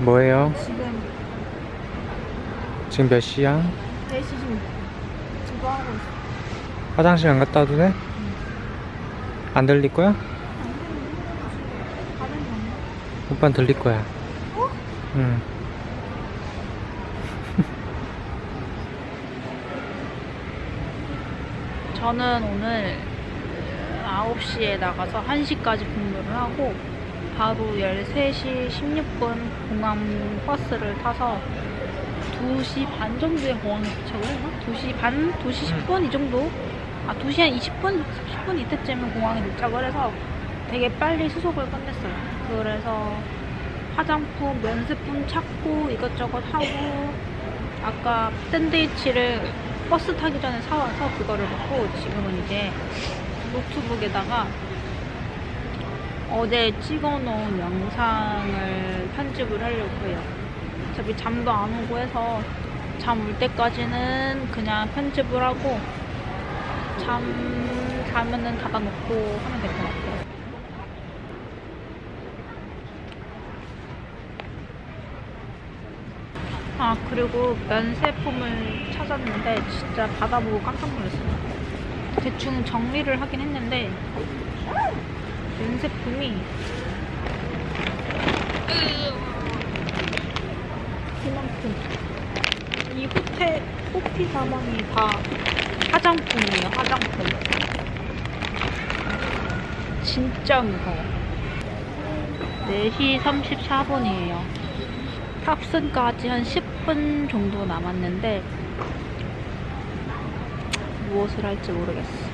뭐예요? 지금 지금 몇 시야? 4시 좀 지금 하고 있어. 화장실 안 갔다 와도 돼? 안 들릴 거야? 오빠는 들릴 거야. 어? 응. 저는 오늘 9시에 나가서 1시까지 근무를 하고 바로 13시 16분 공항 버스를 타서 2시 반 정도에 공항에 도착을 했나? 2시 반? 2시 10분 이 정도? 아 2시 한 20분? 10분 이때쯤에 공항에 도착을 해서 되게 빨리 수속을 끝냈어요 그래서 화장품, 면세품 찾고 이것저것 하고 아까 샌드위치를 버스 타기 전에 사와서 그거를 먹고 지금은 이제 노트북에다가 어제 찍어놓은 영상을 편집을 하려고 해요. 어차피 잠도 안 오고 해서 잠 올 때까지는 그냥 편집을 하고 잠 자면은 닫아놓고 하면 될 것 같아요. 아 그리고 면세품을 찾았는데 진짜 받아보고 깜짝 놀랐어요. 대충 정리를 하긴 했는데 면세품이. 이만큼. 이 호텔 호피 사망이 다 화장품이에요 화장품. 진짜 무서워. 4시 34분이에요. 탑승까지 한 10분 정도 남았는데 무엇을 할지 모르겠어.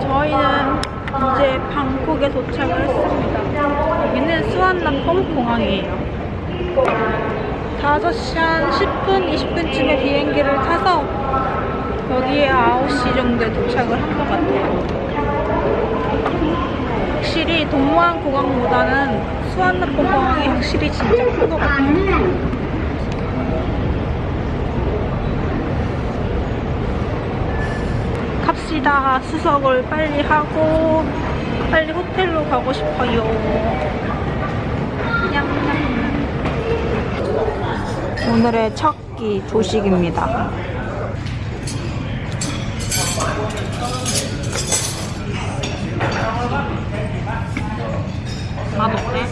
저희는 이제 방콕에 도착을 했습니다. 여기는 수완나폼 공항이에요. 5시 한 10분, 20분쯤에 비행기를 타서 여기에 9시 정도에 도착을 한 것 같아요. 확실히 동무항 공항보다는 수완나폼 공항이 확실히 진짜 큰 것 같아요. 갑시다. 수석을 빨리 하고 빨리 호텔로 가고 싶어요. 오늘의 첫 끼 조식입니다. 맛없대?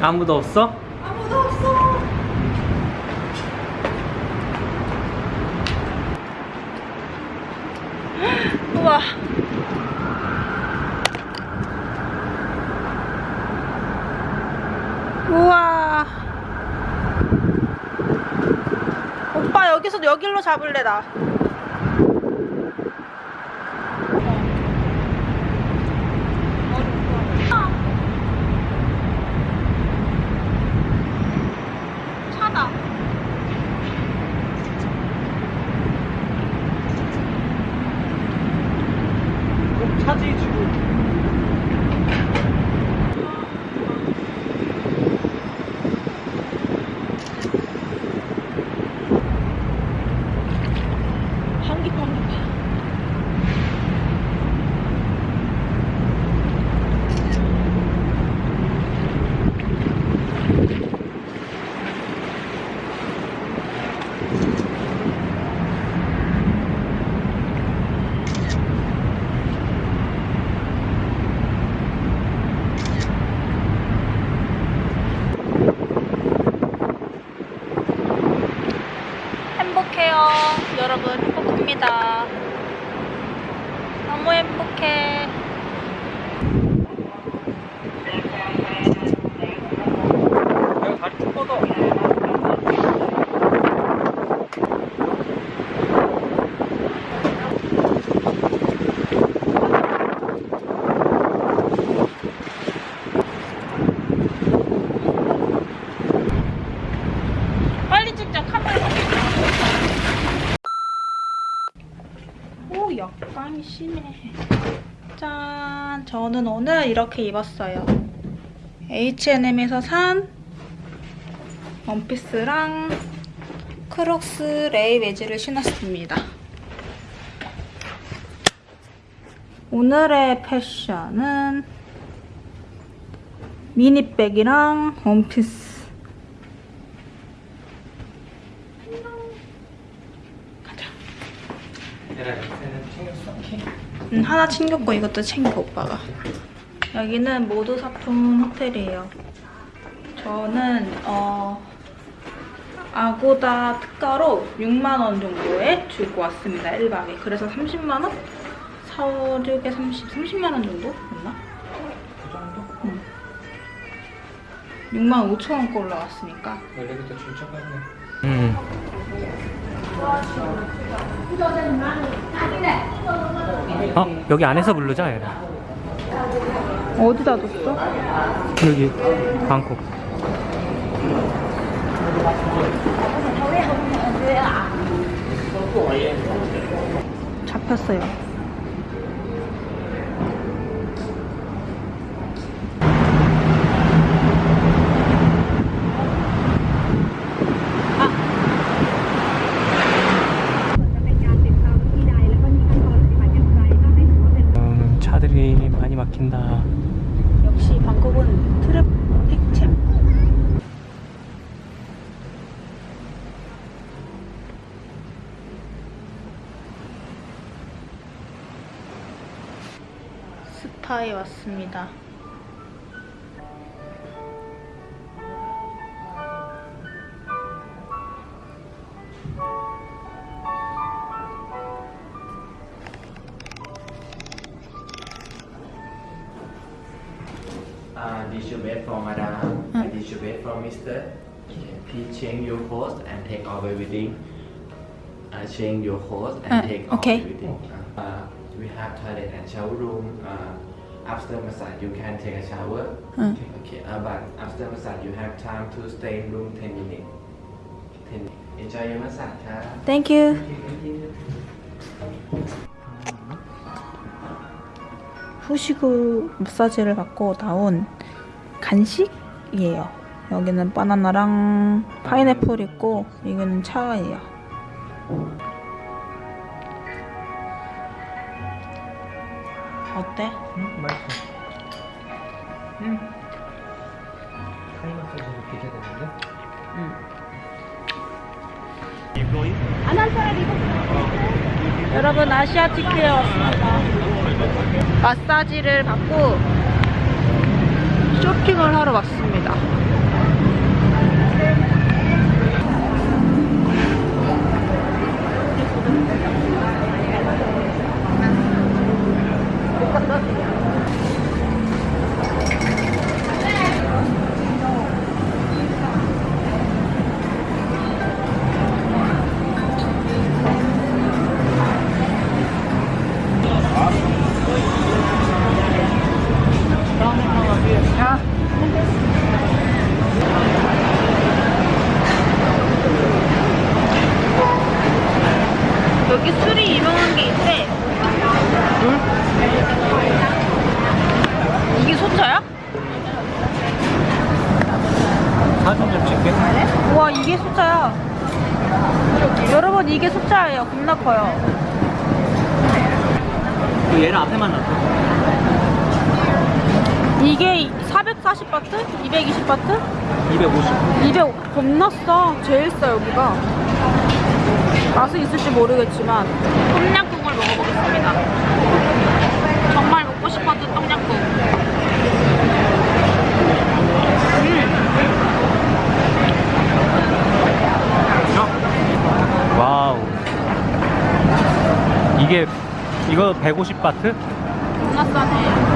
아무도 없어? 아무도 없어. 우와. 우와. 오빠 여기서 여길로 잡을래 나. 차다. 차지 행복해요 여러분. 행복합니다. 너무 행복해. 내가 다리 쭉 뻗어. 심해. 짠. 저는 오늘 이렇게 입었어요. H&M에서 산 원피스랑 크록스 레이 웨지를 신었습니다. 오늘의 패션은 미니백이랑 원피스 가자. 얘들아, 쟤는 챙겼어? 키? 음, 하나 챙겼고 이것도 챙겨 오빠가. 여기는 모두 사품 호텔이에요. 저는 어 아고다 특가로 6만 원 정도에 주고 왔습니다. 1박에. 그래서 30만 원? 4, 5, 6에 30, 30만 원 정도? 됐나? 그 정도? 6만 5천 원 거 올라갔으니까. 원래부터 진짜 많네. 음. 어, 여기 안에서 부르자, 얘라. 어디다 뒀어? 여기, 방콕. 잡혔어요. 음, 차들이 막힌다. 역시 방콕은 트래픽 챔. 스파에 왔습니다. Uh, bed for madam, and this your bed for mister. Okay, please change your clothes and take over everything. Uh, change your clothes and Uh, take okay. off everything. Uh, we have toilet and shower room. Uh, after massage, you can take a shower. Mm. Okay, uh, but after massage, you have time to stay in room 10 minutes. 10 minutes. Enjoy your massage, huh? Thank you. 후식으로 마사지를 받고 나온 간식이에요. 여기는 바나나랑 파인애플 있고 이거는 차예요. 어때? 응, 맛있어. 응. 타이 마사지도 기대되는데? 여러분 아시아티크에 왔습니다. 마사지를 받고 쇼핑을 하러 왔습니다. 술이 유명한 게 있대. 이게 소차야? 사진 좀 찍게. 우와 이게 소차야. 여러분 이게 소차예요. 겁나 커요. 그 얘는 앞에만 놔둬. 이게 440바트? 220바트? 250. 200 겁나 싸. 제일 싸 여기가. 맛은 있을지 모르겠지만 똠양꿍을 먹어보겠습니다. 정말 먹고 싶었던 똠양꿍. 음, 와우. 이거 150바트? 존나 싸네.